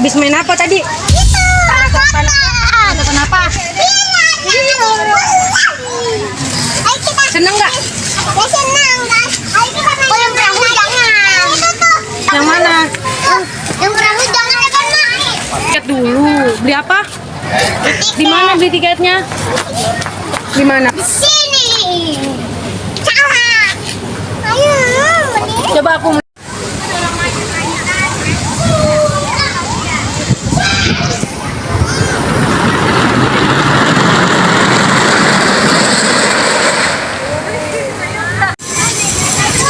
Kenapa tadi? Ada kenapa? Seneng nggak? Guys. Oh yang perahu jangan. Yang mana? Yang perahu jangan? Tiket dulu. Beli apa? Di mana beli tiketnya? Di mana? Di sini. Salah. Ayo. mending. Coba aku